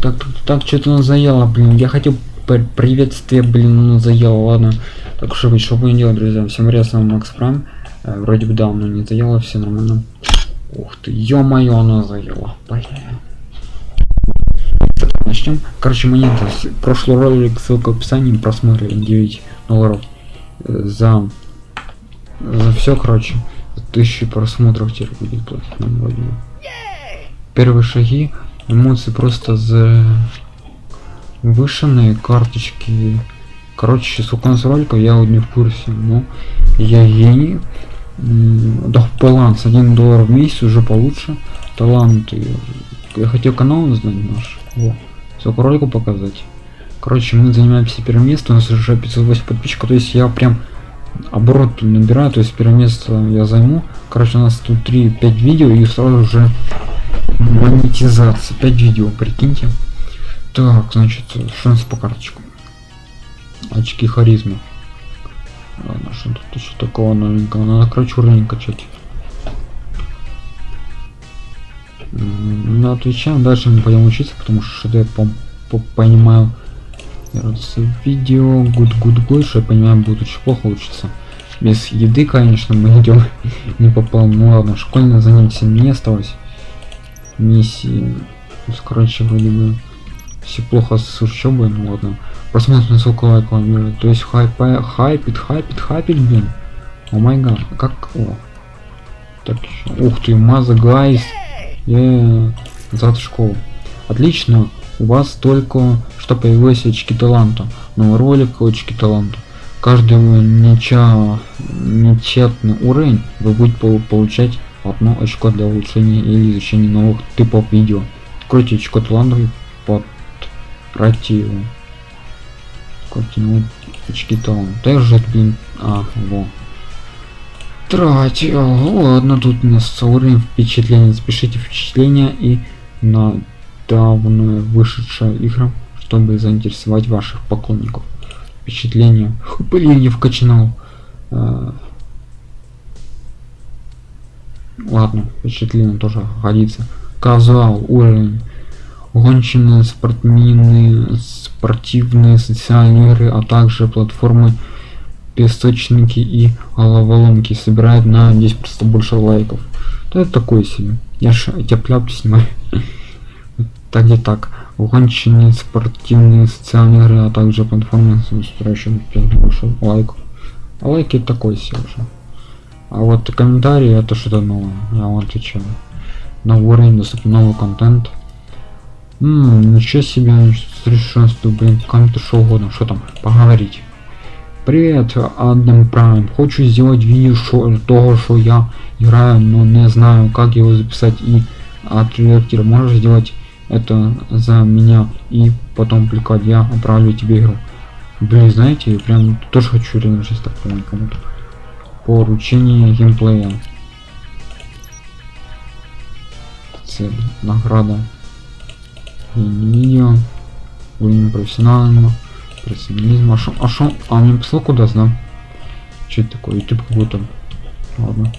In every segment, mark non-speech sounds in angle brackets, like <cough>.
так, так, так, что-то нас заело, блин. Я хотел приветствие, блин, ну заело, ладно. Так что что будем делать, друзья? Всем привет, с вами Макс Прайм. Э, вроде бы давно не заело, все нормально. Ух ты, ё-моё, оно заело. Блин. Начнем. Короче, монета. Прошлый ролик, ссылка в описании, просмотрели 9 долларов э, за, за все, короче. Тысячи просмотров теперь будет платить нам вроде бы. Первые шаги, эмоции просто за вышенные карточки. Короче, сколько у я вот не в курсе, но я гений. Да, баланс 1 доллар в месяц уже получше. Таланты. Я хотел канал узнать наш. Сколько роликов показать. Короче, мы занимаемся первым местом, у нас уже 508 подписчиков, то есть я прям оборот набираю, то есть первое место я займу. Короче, у нас тут 3-5 видео и сразу же монетизация. 5 видео, прикиньте. Так, значит, шанс по карточкам. Очки харизмы. Ладно, что тут еще такого новенького? Надо, короче, уровень качать. Ну, отвечаем, дальше мы пойдем учиться, потому что что я по, по понимаю. Видео, good good good, что я понимаю, будет очень плохо учиться. Без еды, конечно, мы <laughs> идем не попал. Ну ладно, школьное занятие не осталось. Миссии. Короче, вроде бы все плохо с учебой, ну ладно. Просмотр на ссылку лайков, то есть хайпа, хайпит, хайпит, хайпит, блин. О май гад, как, о. Так, ух ты, маза, гайс. Е, зад школу. Отлично, у вас только что появились очки таланта. Новый ролик, очки таланта. Каждый неча, нечетный уровень вы будете получать одно очко для улучшения или изучения новых типов видео. Откройте талантов под противу. Картину очки талант. Также, блин, а, во. Тратил. Ладно, тут у нас уровень впечатления. Запишите впечатления и на давно вышедшая игра, чтобы заинтересовать ваших поклонников. Впечатление. Блин, я вкачнул. Ладно, впечатление тоже годится. Казал уровень гоночные спортивные, спортивные социальные игры, а также платформы песочники и головоломки собирают на 10 просто больше лайков. Да это такое себе. Я ж тепляп снимаю. <laughs> так и так. Гоночные спортивные социальные игры, а также платформы собирающие больше лайков. А лайки такой себе уже. А вот комментарии это что-то новое. Я вам отвечаю. Новый уровень, доступен новый контент Ммм, ничего себе, совершенство, блин, кому-то что угодно, что там, поговорить. Привет, Адам Прайм. Хочу сделать видео шо, того, что я играю, но не знаю, как его записать и отредактировать. Можешь сделать это за меня и потом публиковать. Я отправлю тебе игру. Блин, знаете, прям тоже хочу реально сейчас так кому-то. Поручение геймплея. Цель, награда. Видео уровень профессионального. Профессионализма а шо а шо? А мне писал куда да? Что это такое? Youtube какой-то. Ладно.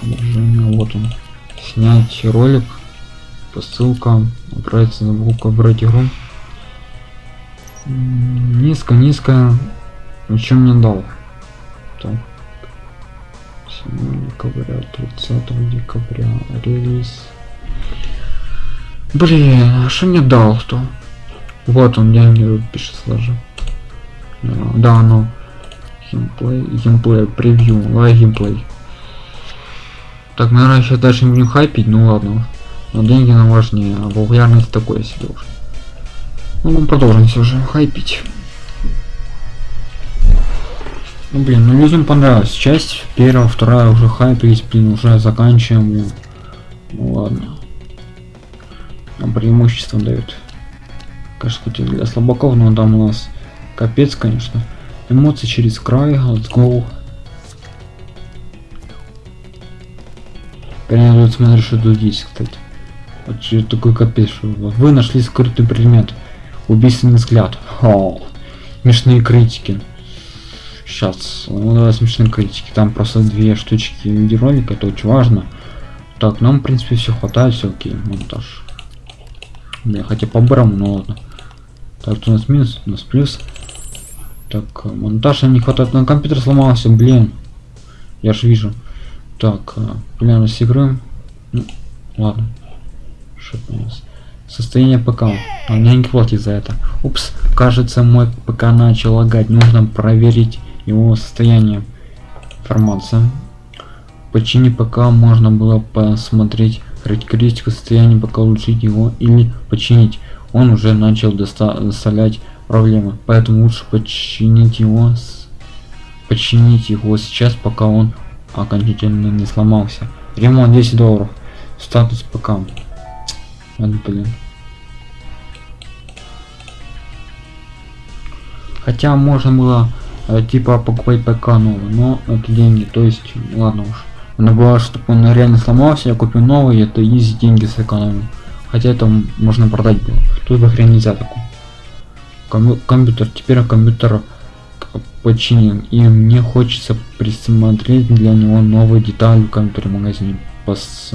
Содержание. Вот он. Снять ролик. По ссылкам отправиться на букву брать игру. Низко низко. Ничего мне дал так декабря 30 декабря релиз Блин, а что мне дал кто? Вот он, я не пишет сложу. Да, ну. Геймплей, геймплей, превью, лай геймплей. Так, наверное, сейчас дальше не будем хайпить, ну ладно. Но деньги нам важнее, а популярность такое себе уже. Ну, мы продолжим все же хайпить. Ну, блин, ну людям понравилась часть. Первая, вторая уже хайпились, блин, уже заканчиваем. Ну ладно нам преимущество дают кажется для слабаков но там у нас капец конечно эмоции через край let's go Прям смотришь, что тут есть, кстати. Вот что такой капец, что вы нашли скрытый предмет. Убийственный взгляд. О, смешные критики. Сейчас, ну давай смешные критики. Там просто две штучки видеоролика, это очень важно. Так, нам в принципе все хватает, все окей, монтаж. Бля, хотя по барам, ну ладно. Так, у нас минус, у нас плюс. Так, э, монтажа не хватает, на компьютер сломался, блин. Я же вижу. Так, популярность игры. Ну, ладно. Что у нас? Состояние ПК. А мне не платит за это. Упс, кажется, мой ПК начал лагать. Нужно проверить его состояние. Информация. Почини ПК можно было посмотреть характеристику состояния ПК, улучшить его или починить. Он уже начал доставлять проблемы, поэтому лучше починить его, починить его сейчас, пока он окончательно не сломался. Ремонт 10 долларов. Статус. Вот, блин. Хотя можно было типа покупать ПК новый, но это деньги, то есть ладно уж. Она была, чтобы он реально сломался, я купил новый, это изи деньги сэкономил. Хотя это можно продать было. Тут в хрен нельзя такой. Ком компьютер, теперь компьютер починен, и мне хочется присмотреть для него новые детали в компьютере магазине. Пос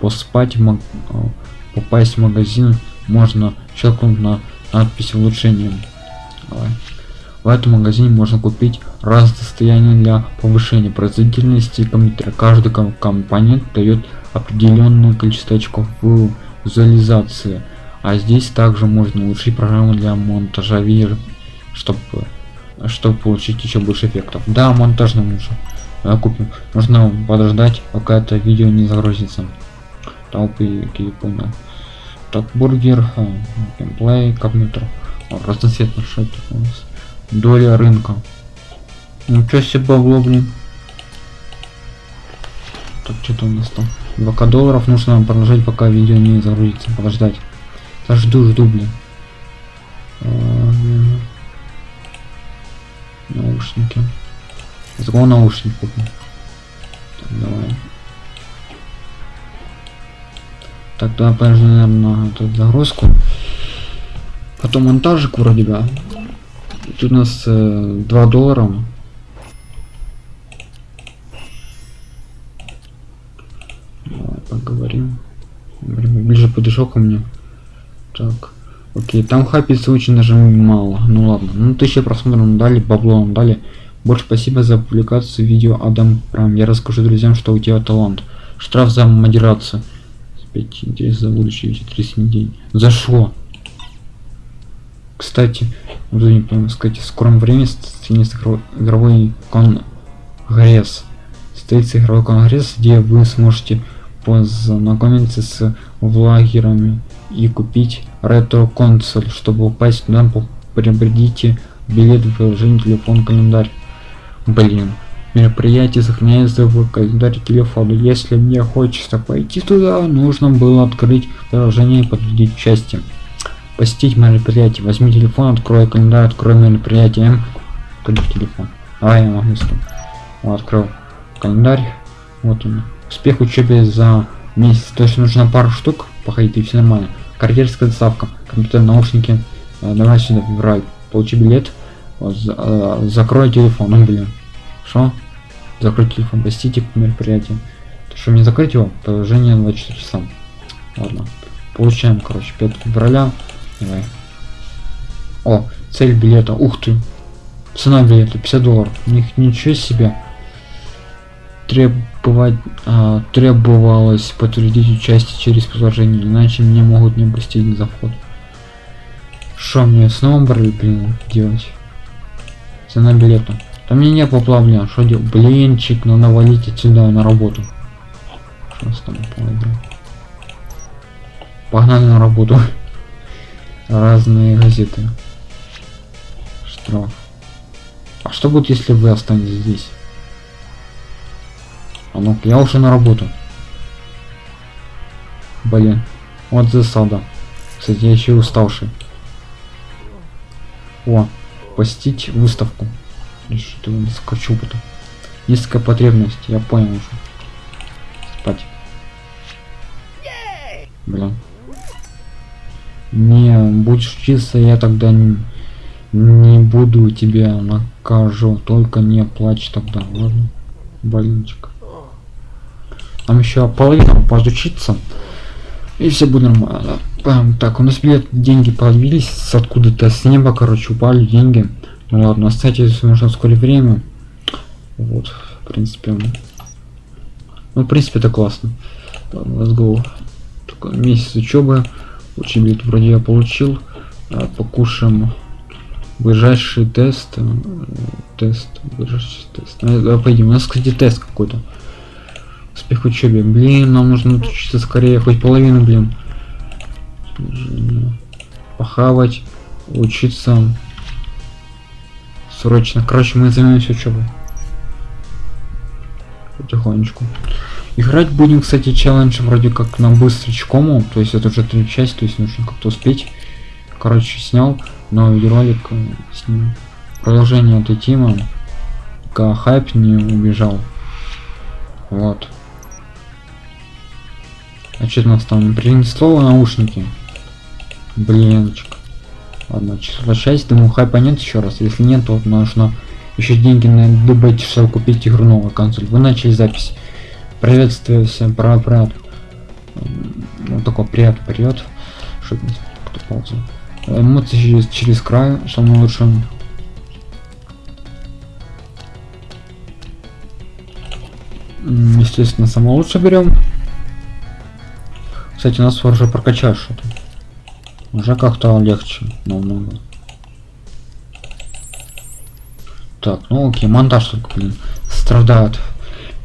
поспать маг попасть в магазин можно щелкнуть на надпись улучшения. Давай. В этом магазине можно купить разные состояния для повышения производительности компьютера. Каждый компонент дает определенное количество очков визуализации. А здесь также можно улучшить программу для монтажа видео, чтобы чтобы получить еще больше эффектов. Да, монтаж нам нужен. Давай купим. Нужно подождать, пока это видео не загрузится. Толпы, я понял. Так, бургер, а, геймплей, компьютер. Разноцветно, что это у нас? Доля рынка. Ничего себе бабло, блин. Так, что-то у нас там. 2 долларов нужно продолжать, пока видео не загрузится. Подождать. Я жду, жду, блин. А, наушники. Закон наушник купим. Так, давай. Так, давай подожди, наверное, эту загрузку. Потом монтажик вроде бы. У нас э, 2 доллара. Давай поговорим. Ближе подошел ко мне. Так. Окей, там хапится очень даже мало. Ну ладно. Ну тысяча просмотров дали, бабло нам дали. Больше спасибо за публикацию видео Адам Прайм. Я расскажу друзьям, что у тебя талант. Штраф за модерацию. 5 интерес за будущее 30 день. За что? Кстати, буду не помню сказать, в скором времени состоится игровой конгресс. Состоится игровой конгресс, где вы сможете познакомиться с влагерами и купить ретро-консоль. Чтобы упасть туда, приобретите билет в приложении телефон календарь. Блин. Мероприятие сохраняется в календаре телефона. Если мне хочется пойти туда, нужно было открыть приложение и подтвердить участие посетить мероприятие. Возьми телефон, открой календарь, открой мероприятие. Куда телефон? А, я могу Вот, открыл календарь. Вот он. Успех учебе за месяц. То есть нужно пару штук походить и все нормально. Карьерская доставка, компьютер, наушники. Э, давай сюда, выбирай. Получи билет. Вот, за, э, закрой телефон. Ну, блин. Что? Закрой телефон. Посетите мероприятие. То, что мне закрыть его? Положение 24 часа. Ладно. Получаем, короче, 5 февраля. Давай. О, цель билета. Ух ты. Цена билета 50 долларов. Них ничего себе. Требовать, а, требовалось подтвердить участие через приложение, иначе мне могут не пустить за вход. Что мне снова брали, блин, делать? Цена билета. Там мне не было плавля. Что делать? Блинчик, надо валить отсюда на работу. Что с Погнали на работу разные газеты. Штраф. А что будет, если вы останетесь здесь? А ну я уже на работу. Блин. Вот засада. Кстати, я еще уставший. О, посетить выставку. Что-то скачу потом. Низкая потребность, я понял уже. Спать. Блин не будешь учиться я тогда не, не буду тебя накажу только не плачь тогда ладно больничек там еще половина подучиться и все будет нормально Пам, так, у нас билет деньги появились откуда-то с неба, короче, упали деньги. Ну ладно, кстати, если нужно вскоре время. Вот, в принципе. Ну, в принципе, это классно. Let's go. Только месяц учебы. Учеб билет вроде я получил. А, покушаем ближайший тест. э, Тест. Ближайший тест. Ну, давай пойдем. У нас, кстати, тест какой-то. Успех учебе. Блин, нам нужно учиться скорее, хоть половину, блин. Похавать, учиться. Срочно. Короче, мы займемся учебой. Потихонечку. Играть будем, кстати, челлендж вроде как на быстрочкому. То есть это уже три части, то есть нужно как-то успеть. Короче, снял новый видеоролик э, с ним. Продолжение этой темы. Пока хайп не убежал. Вот. А что у нас там? Принесло наушники. Блинчик. Ладно, число 6, думаю, хайпа нет еще раз. Если нет, то нужно еще деньги на дебете, чтобы купить игру новую консоль. Вы начали запись. Приветствую всем, привет. Ну такой привет, привет. Что это? Кто ползал? Эмоции через, через край, самое лучшее. Естественно, самое лучшее берем. Кстати, у нас уже прокачать что-то. Уже как-то легче, намного. Так, ну окей, монтаж только, блин, страдает.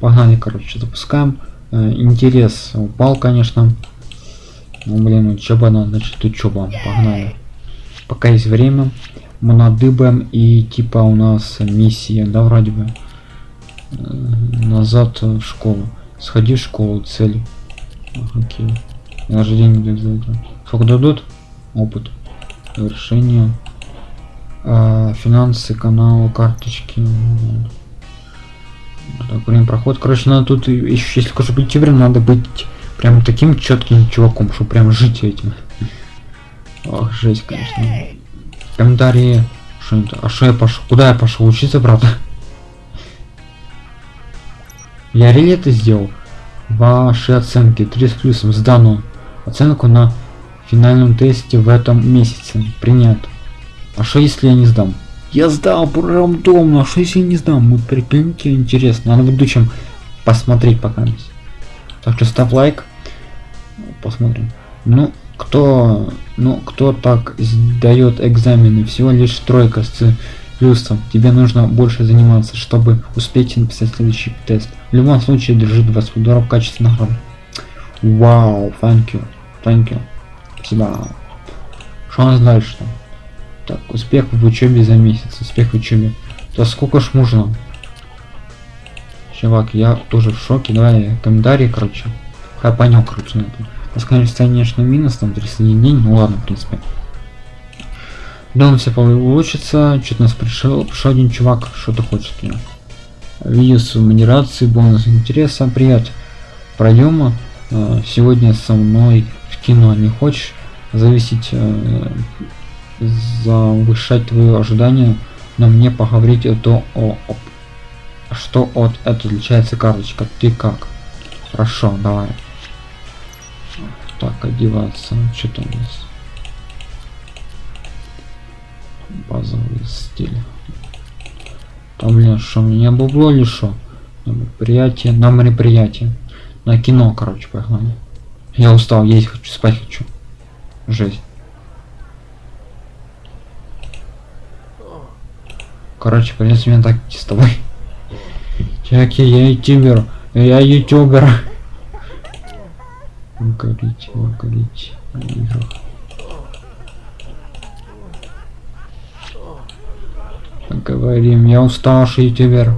Погнали, короче, запускаем. Э, интерес упал, конечно. Ну, блин, учеба надо, значит, учеба. Погнали. Пока есть время. Мы надыбаем и типа у нас миссия, да, вроде бы. Э, Назад в школу. Сходи в школу, цель. Окей. Даже деньги дают за это. Сколько дадут? Опыт. Решение. А, финансы, каналы, карточки. Так, время проходит. Короче, надо тут еще, если хочешь быть ютубером, надо быть прям таким четким чуваком, чтобы прям жить этим. Ох, жесть, конечно. Комментарии. Что это? А что я пошел? Куда я пошел? Учиться, правда? Я реально это сделал. Ваши оценки 3 с плюсом сдано. Оценку на финальном тесте в этом месяце. Принят. А что если я не сдам? Я сдал рандомно, а что если я не сдам? Мы прикиньте, интересно. Надо в будущем посмотреть пока. Так что ставь лайк. Посмотрим. Ну, кто, ну, кто так сдает экзамены? Всего лишь тройка с плюсом. Тебе нужно больше заниматься, чтобы успеть написать следующий тест. В любом случае, держи 20 долларов в качестве награды. Вау, thank you, thank you. Спасибо. Что у нас дальше там? Так, успех в учебе за месяц. Успех в учебе. Да сколько ж можно? Чувак, я тоже в шоке. Давай комментарии, короче. Я понял, короче, на это. У нас, конечно, минус, там 31 день. Ну ладно, в принципе. Думаю, все получится. Что-то нас пришел, пришел один чувак. Что ты хочешь от меня? Видео с модерацией, бонус интереса. Привет. Пройдем э, сегодня со мной в кино. Не хочешь зависеть, э, завышать твои ожидания, но мне поговорить это о, о что от это отличается карточка. Ты как? Хорошо, давай. Так, одеваться. Что-то у нас. Базовый стиль. Там, блин, что, меня бабло или что? На мероприятие, на мероприятие. На кино, короче, погнали. Я устал, есть хочу, спать хочу. Жесть. Короче, придется меня так с тобой. Чуваки, я ютубер. Я ютубер. О играх. Поговорим. Я уставший ютубер.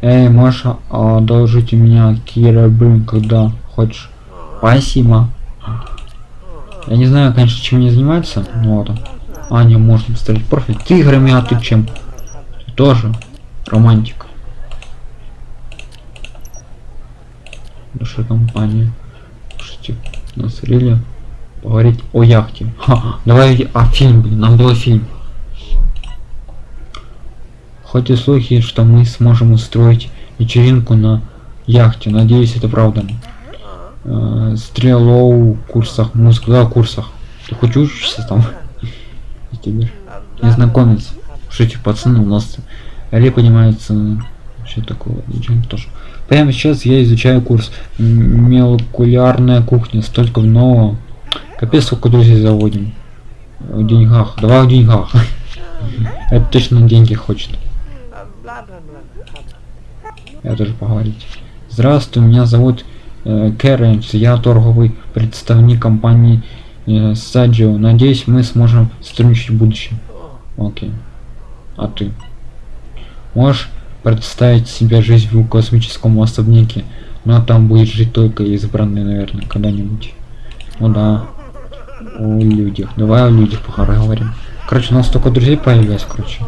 Эй, Маша, одолжите меня Кира Блин, когда хочешь. Спасибо. Я не знаю, конечно, чем мне занимается, но вот. А, не, можно поставить профиль. Ты играми, а ты чем? Ты тоже романтик. Душа компания. Слушайте, нас рели поговорить о яхте. Ха, давай о фильм, блин, нам было фильм. Хоть и слухи, что мы сможем устроить вечеринку на яхте. Надеюсь, это правда. Э, стрелоу курсах, музыку, да, курсах. Ты хоть учишься там? Тебе незнакомец. Что эти пацаны у нас Али понимается, что такое, ничего тоже. Прямо сейчас я изучаю курс молекулярная кухня, столько нового. Капец, сколько друзей заводим. В деньгах. Давай в деньгах. <laughs> Это точно деньги хочет. Я тоже поговорить. Здравствуй, меня зовут э, Кэренс, я торговый представник компании Саджио. Надеюсь, мы сможем сотрудничать в будущем. Окей. А ты? Можешь представить себе жизнь в космическом особняке? Но там будет жить только избранный, наверное, когда-нибудь. Ну да. О людях. Давай о людях поговорим. Короче, у нас только друзей появилось, короче.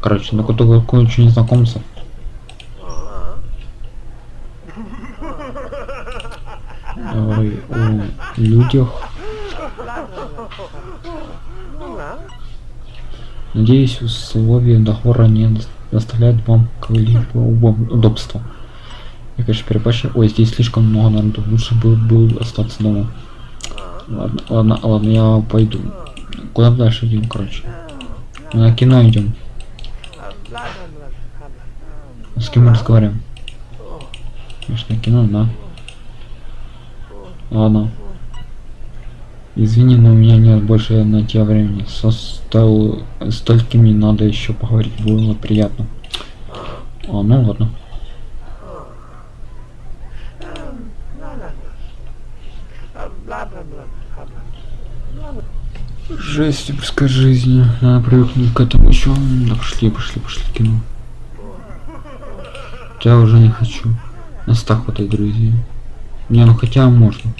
Короче, ну кто какой-нибудь незнакомца. Ой, о людях. Надеюсь, условия договора не доставляют вам какое-либо удобства. Я, конечно, перебачил. Ой, здесь слишком много народу. Лучше бы был остаться дома. Ладно, ладно, ладно, я пойду. Куда дальше идем, короче? Мы на кино идем. С кем мы разговариваем? Конечно, кино, да. Ладно. Извини, но у меня нет больше на тебя времени. Со стол... столькими надо еще поговорить, было приятно. А, ну ладно. Жесть, типа жизни. Надо привыкнуть к этому еще. Да пошли, пошли, пошли кино. Я уже не хочу. Нас так хватает друзей. Не, ну хотя можно.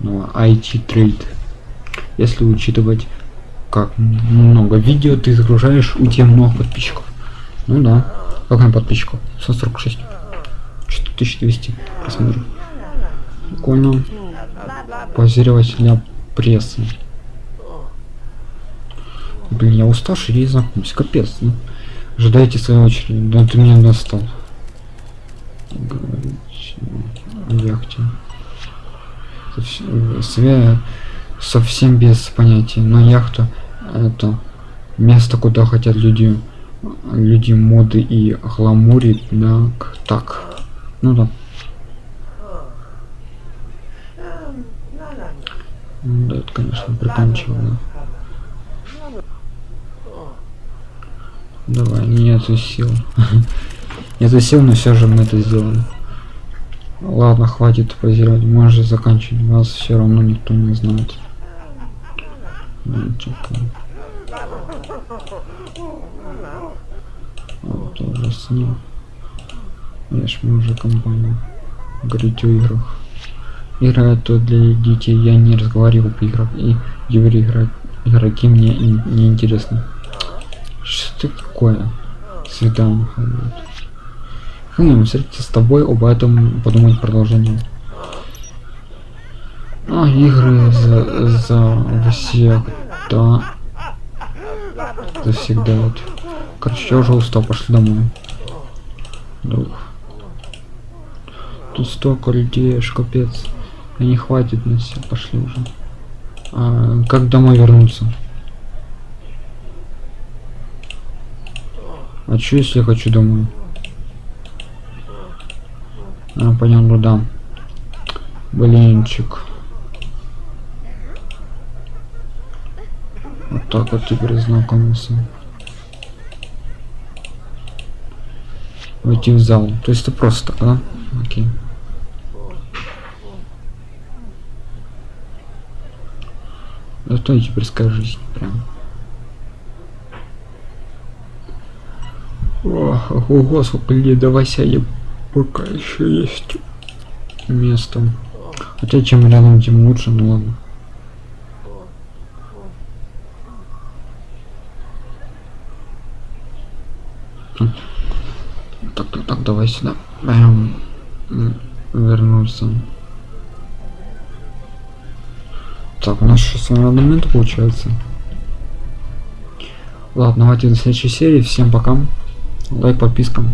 Ну, IT трейд. Если учитывать, как много видео ты загружаешь, у тебя много подписчиков. Ну да. Как на подписчиков? 146. Что-то 1200 просмотров. Позировать для прессы. Блин, я уставший и знакомься. Капец. Ну. Ожидайте свою очередь. Да ты меня достал. Говорить яхте. Совсем, совсем без понятия. Но яхта это место, куда хотят люди, люди моды и гламури. Так, так. Ну да. Да, это, конечно, приканчивало. Давай, нету сил. <laughs> нету сил, но все же мы это сделаем. Ладно, хватит позировать, можешь заканчивать. Вас все равно никто не знает. Вот уже снял. Я ж мы уже компания. Говорить о играх. Игра это для детей, я не разговариваю по играх. И говорю, играть игроки мне не интересно. Что такое? Свидание. Хм, встретиться с тобой об этом подумать продолжение. А, игры за, за всех, да. За всегда вот. Короче, я уже устал, пошли домой. Дух. Тут столько людей, аж капец. И не хватит на все, пошли уже. А, как домой вернуться? А что если я хочу домой? А, понятно, да. Блинчик. Вот так вот теперь знакомился. Войти в зал. То есть это просто, да? Окей. Зато я теперь скажи прям. Ого, сколько людей, давай сядем. Пока еще есть место. Хотя чем рядом, тем лучше, ну ладно. Так, так, так, давай сюда. Эм, вернулся. Так, у нас 6 минут получается. Ладно, давайте до следующей серии. Всем пока. Лайк, подписка.